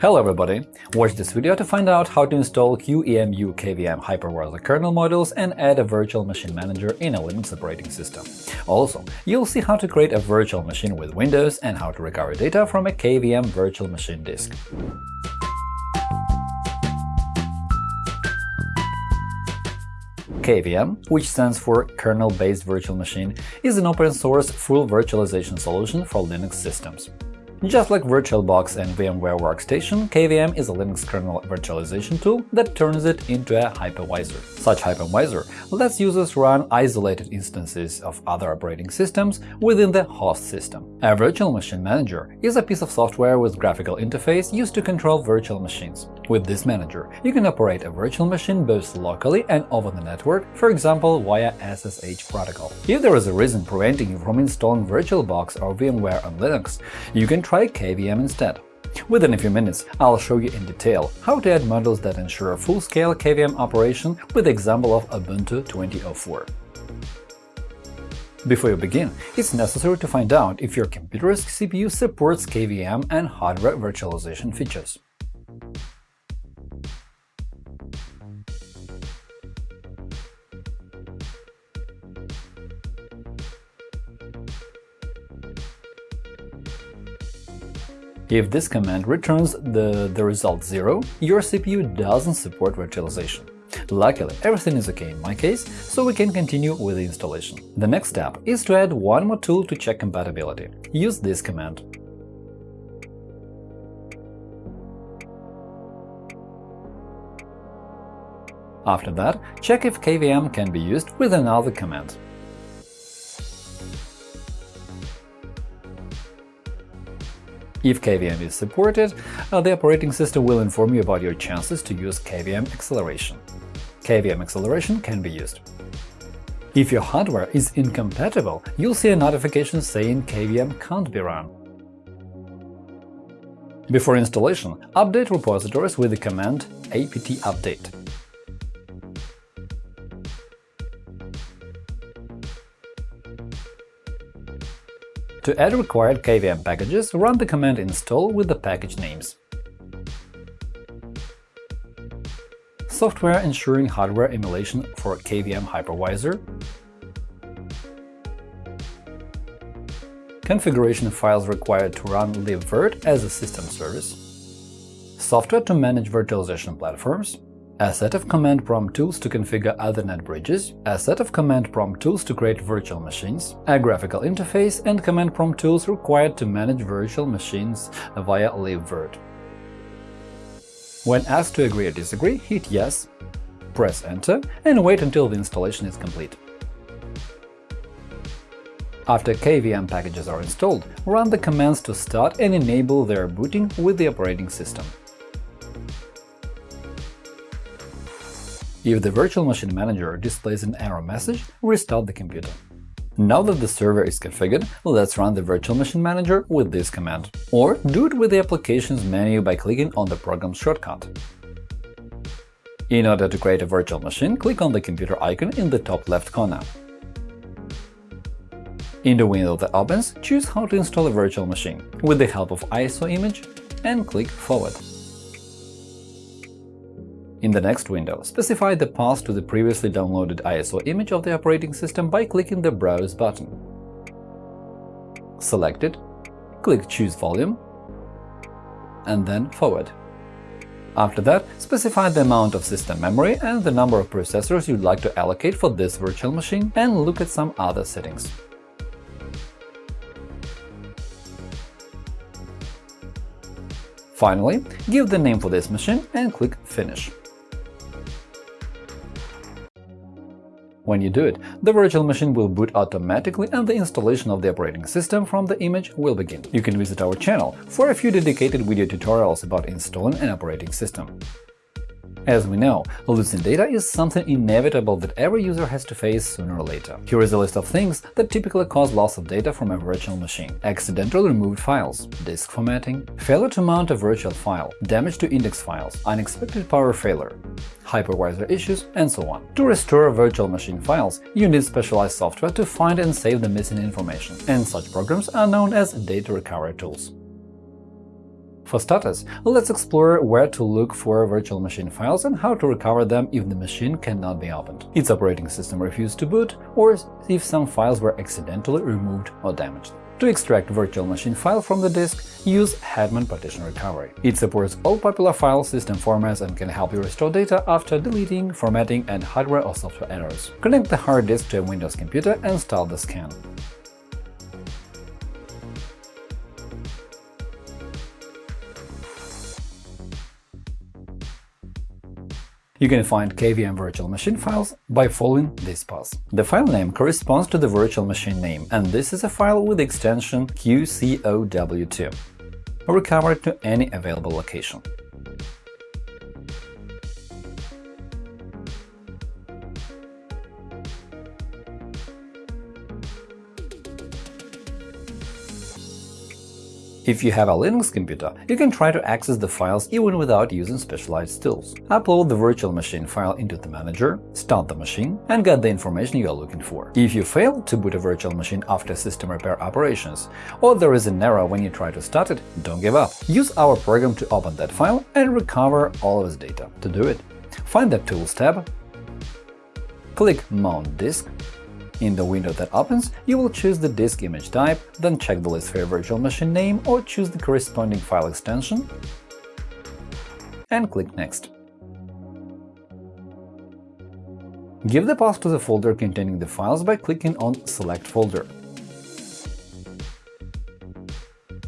Hello everybody! Watch this video to find out how to install QEMU KVM hypervisor kernel modules and add a virtual machine manager in a Linux operating system. Also, you'll see how to create a virtual machine with Windows and how to recover data from a KVM virtual machine disk. KVM, which stands for Kernel-Based Virtual Machine, is an open-source full virtualization solution for Linux systems. Just like VirtualBox and VMware Workstation, KVM is a Linux kernel virtualization tool that turns it into a hypervisor. Such hypervisor lets users run isolated instances of other operating systems within the host system. A virtual machine manager is a piece of software with graphical interface used to control virtual machines. With this manager, you can operate a virtual machine both locally and over the network, for example via SSH protocol. If there is a reason preventing you from installing VirtualBox or VMware on Linux, you can try KVM instead. Within a few minutes, I'll show you in detail how to add modules that ensure full-scale KVM operation with the example of Ubuntu 2004. Before you begin, it's necessary to find out if your computer's CPU supports KVM and hardware virtualization features. If this command returns the, the result 0, your CPU doesn't support virtualization. Luckily, everything is OK in my case, so we can continue with the installation. The next step is to add one more tool to check compatibility. Use this command. After that, check if KVM can be used with another command. If KVM is supported, uh, the operating system will inform you about your chances to use KVM acceleration. KVM acceleration can be used. If your hardware is incompatible, you'll see a notification saying KVM can't be run. Before installation, update repositories with the command apt-update. To add required KVM packages, run the command install with the package names. Software ensuring hardware emulation for KVM hypervisor. Configuration files required to run libvirt as a system service. Software to manage virtualization platforms a set of command prompt tools to configure Ethernet bridges, a set of command prompt tools to create virtual machines, a graphical interface, and command prompt tools required to manage virtual machines via libvirt. When asked to agree or disagree, hit Yes, press Enter, and wait until the installation is complete. After KVM packages are installed, run the commands to start and enable their booting with the operating system. If the Virtual Machine Manager displays an error message, restart the computer. Now that the server is configured, let's run the Virtual Machine Manager with this command. Or do it with the Applications menu by clicking on the Program shortcut. In order to create a virtual machine, click on the computer icon in the top left corner. In the window that opens, choose how to install a virtual machine with the help of ISO image and click Forward. In the next window, specify the path to the previously downloaded ISO image of the operating system by clicking the Browse button. Select it, click Choose volume, and then Forward. After that, specify the amount of system memory and the number of processors you'd like to allocate for this virtual machine, and look at some other settings. Finally, give the name for this machine and click Finish. When you do it, the virtual machine will boot automatically and the installation of the operating system from the image will begin. You can visit our channel for a few dedicated video tutorials about installing an operating system. As we know, losing data is something inevitable that every user has to face sooner or later. Here is a list of things that typically cause loss of data from a virtual machine. Accidentally removed files, disk formatting, failure to mount a virtual file, damage to index files, unexpected power failure, hypervisor issues, and so on. To restore virtual machine files, you need specialized software to find and save the missing information, and such programs are known as data recovery tools. For starters, let's explore where to look for virtual machine files and how to recover them if the machine cannot be opened, its operating system refused to boot, or if some files were accidentally removed or damaged. To extract virtual machine file from the disk, use Hetman Partition Recovery. It supports all popular file system formats and can help you restore data after deleting, formatting, and hardware or software errors. Connect the hard disk to a Windows computer and start the scan. You can find KVM virtual machine files by following this path. The file name corresponds to the virtual machine name, and this is a file with extension QCOW2, recovered to any available location. If you have a Linux computer, you can try to access the files even without using specialized tools. Upload the virtual machine file into the manager, start the machine, and get the information you are looking for. If you fail to boot a virtual machine after system repair operations, or there is an error when you try to start it, don't give up. Use our program to open that file and recover all of its data. To do it, find the Tools tab, click Mount Disk, in the window that opens, you will choose the disk image type, then check the list for your virtual machine name or choose the corresponding file extension and click Next. Give the path to the folder containing the files by clicking on Select folder.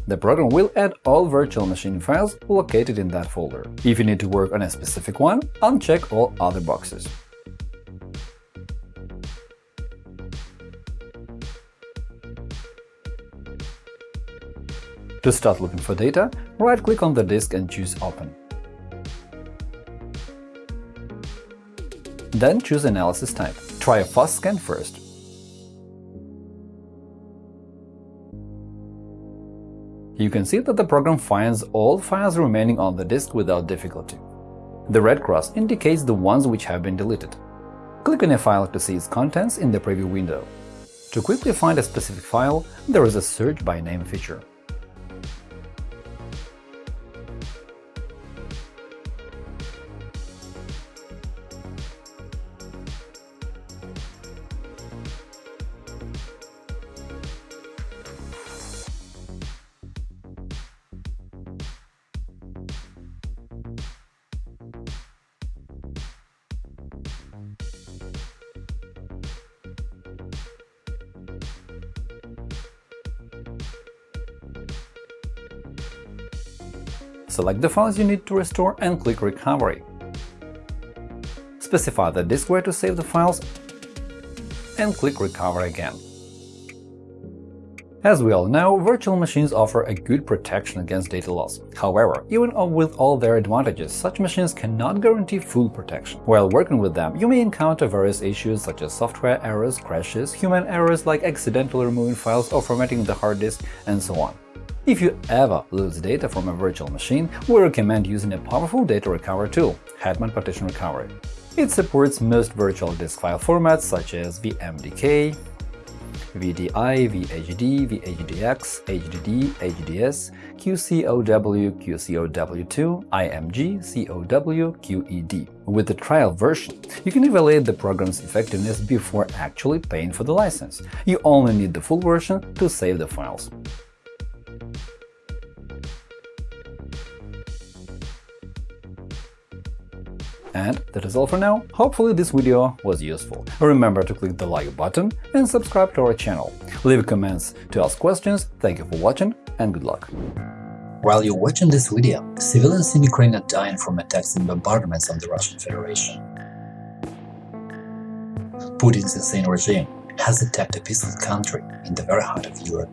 The program will add all virtual machine files located in that folder. If you need to work on a specific one, uncheck all other boxes. To start looking for data, right-click on the disk and choose Open. Then choose Analysis type. Try a fast scan first. You can see that the program finds all files remaining on the disk without difficulty. The red cross indicates the ones which have been deleted. Click on a file to see its contents in the preview window. To quickly find a specific file, there is a Search by name feature. Select the files you need to restore and click Recovery. Specify the disk where to save the files and click Recover again. As we all know, virtual machines offer a good protection against data loss. However, even with all their advantages, such machines cannot guarantee full protection. While working with them, you may encounter various issues such as software errors, crashes, human errors like accidentally removing files or formatting the hard disk, and so on. If you ever lose data from a virtual machine, we recommend using a powerful data recovery tool – Hetman Partition Recovery. It supports most virtual disk file formats such as VMDK, VDI, VHD, VHDX, HDD, HDS, QCOW, QCOW2, IMG, COW, QED. With the trial version, you can evaluate the program's effectiveness before actually paying for the license. You only need the full version to save the files. And that is all for now. Hopefully this video was useful. Remember to click the like button and subscribe to our channel. Leave comments to ask questions. Thank you for watching and good luck. While you're watching this video, civilians in Ukraine are dying from attacks and bombardments on the Russian Federation. Putin's insane regime has attacked a peaceful country in the very heart of Europe.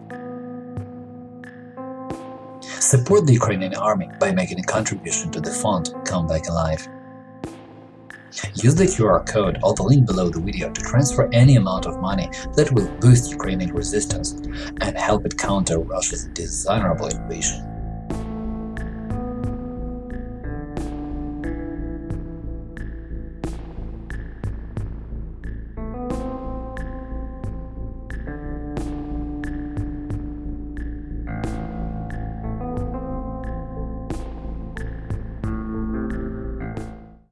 Support the Ukrainian army by making a contribution to the fund Come Back Alive. Use the QR code or the link below the video to transfer any amount of money that will boost Ukrainian resistance and help it counter Russia's dishonorable invasion.